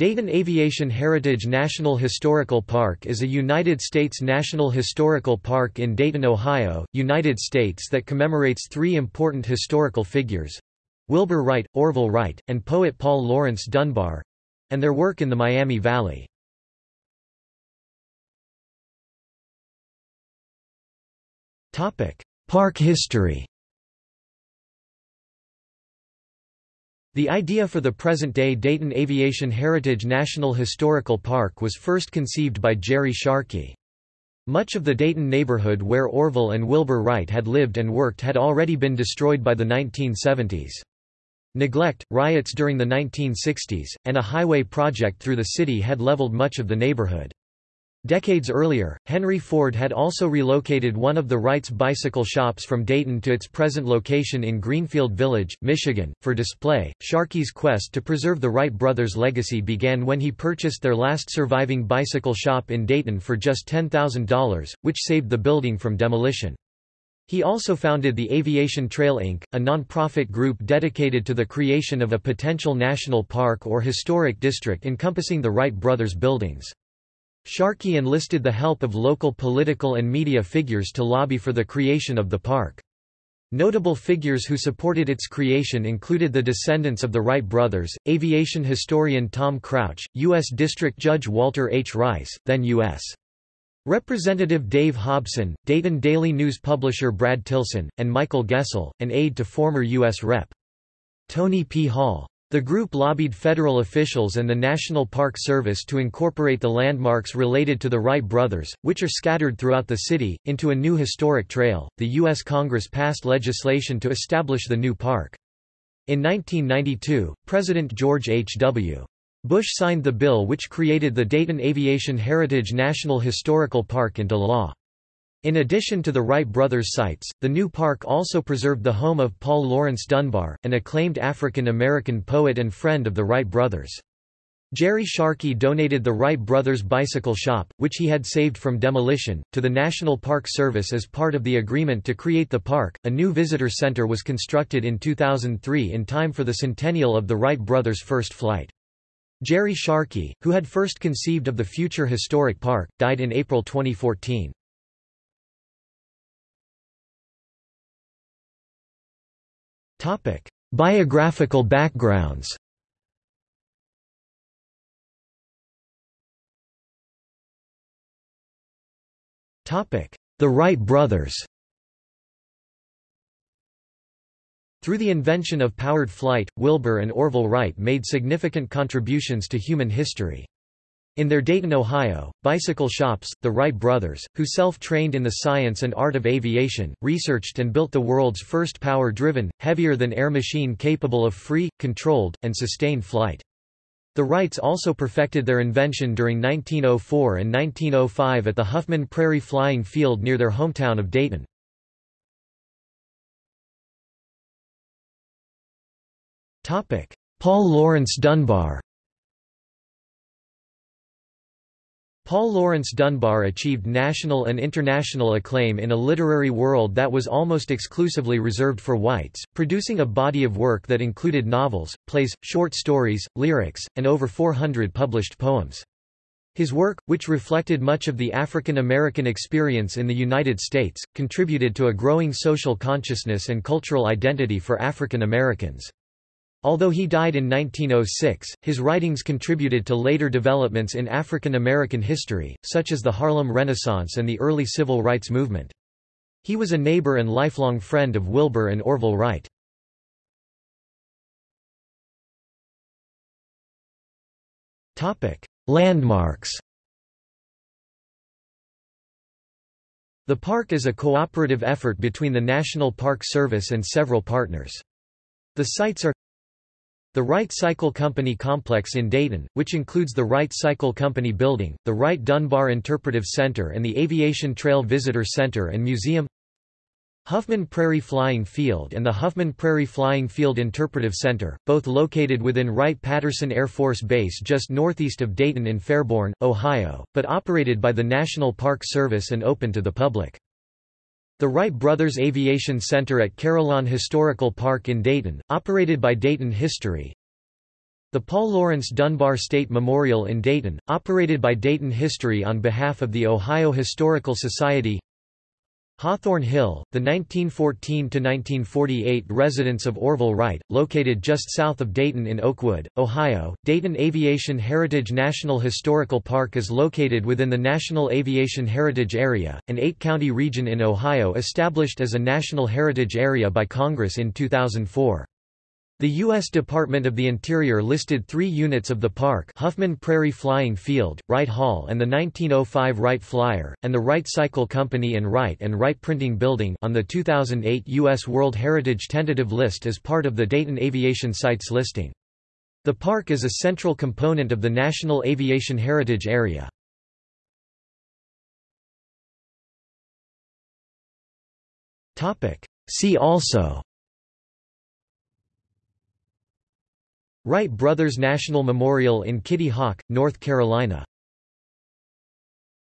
Dayton Aviation Heritage National Historical Park is a United States National Historical Park in Dayton, Ohio, United States that commemorates three important historical figures—Wilbur Wright, Orville Wright, and poet Paul Laurence Dunbar—and their work in the Miami Valley. Park history The idea for the present-day Dayton Aviation Heritage National Historical Park was first conceived by Jerry Sharkey. Much of the Dayton neighborhood where Orville and Wilbur Wright had lived and worked had already been destroyed by the 1970s. Neglect, riots during the 1960s, and a highway project through the city had leveled much of the neighborhood. Decades earlier, Henry Ford had also relocated one of the Wright's bicycle shops from Dayton to its present location in Greenfield Village, Michigan, for display. Sharkey's quest to preserve the Wright brothers' legacy began when he purchased their last surviving bicycle shop in Dayton for just $10,000, which saved the building from demolition. He also founded the Aviation Trail Inc., a non-profit group dedicated to the creation of a potential national park or historic district encompassing the Wright brothers' buildings. Sharkey enlisted the help of local political and media figures to lobby for the creation of the park. Notable figures who supported its creation included the descendants of the Wright brothers, aviation historian Tom Crouch, U.S. District Judge Walter H. Rice, then U.S. Representative Dave Hobson, Dayton Daily News publisher Brad Tillson, and Michael Gessel, an aide to former U.S. Rep. Tony P. Hall. The group lobbied federal officials and the National Park Service to incorporate the landmarks related to the Wright brothers, which are scattered throughout the city, into a new historic trail. The U.S. Congress passed legislation to establish the new park. In 1992, President George H.W. Bush signed the bill which created the Dayton Aviation Heritage National Historical Park into law. In addition to the Wright brothers' sites, the new park also preserved the home of Paul Laurence Dunbar, an acclaimed African-American poet and friend of the Wright brothers. Jerry Sharkey donated the Wright brothers' bicycle shop, which he had saved from demolition, to the National Park Service as part of the agreement to create the park. A new visitor center was constructed in 2003 in time for the centennial of the Wright brothers' first flight. Jerry Sharkey, who had first conceived of the future historic park, died in April 2014. Topic: Biographical backgrounds. Topic: The Wright brothers. Through the invention of powered flight, Wilbur and Orville Wright made significant contributions to human history. In their Dayton, Ohio, bicycle shops, the Wright brothers, who self-trained in the science and art of aviation, researched and built the world's first power-driven, heavier-than-air machine capable of free, controlled, and sustained flight. The Wrights also perfected their invention during 1904 and 1905 at the Huffman Prairie Flying Field near their hometown of Dayton. Paul Laurence Dunbar Paul Laurence Dunbar achieved national and international acclaim in a literary world that was almost exclusively reserved for whites, producing a body of work that included novels, plays, short stories, lyrics, and over 400 published poems. His work, which reflected much of the African American experience in the United States, contributed to a growing social consciousness and cultural identity for African Americans. Although he died in 1906, his writings contributed to later developments in African American history, such as the Harlem Renaissance and the early civil rights movement. He was a neighbor and lifelong friend of Wilbur and Orville Wright. Landmarks The park is a cooperative effort between the National Park Service and several partners. The sites are the Wright Cycle Company complex in Dayton, which includes the Wright Cycle Company building, the Wright Dunbar Interpretive Center and the Aviation Trail Visitor Center and Museum Huffman Prairie Flying Field and the Huffman Prairie Flying Field Interpretive Center, both located within Wright-Patterson Air Force Base just northeast of Dayton in Fairborn, Ohio, but operated by the National Park Service and open to the public. The Wright Brothers Aviation Center at Carillon Historical Park in Dayton, operated by Dayton History. The Paul Laurence Dunbar State Memorial in Dayton, operated by Dayton History on behalf of the Ohio Historical Society Hawthorn Hill, the 1914–1948 residence of Orville Wright, located just south of Dayton in Oakwood, Ohio. Dayton Aviation Heritage National Historical Park is located within the National Aviation Heritage Area, an eight-county region in Ohio established as a National Heritage Area by Congress in 2004. The U.S. Department of the Interior listed three units of the park Huffman Prairie Flying Field, Wright Hall and the 1905 Wright Flyer, and the Wright Cycle Company and Wright and Wright Printing Building on the 2008 U.S. World Heritage Tentative List as part of the Dayton Aviation Sites listing. The park is a central component of the National Aviation Heritage Area. See also Wright Brothers National Memorial in Kitty Hawk, North Carolina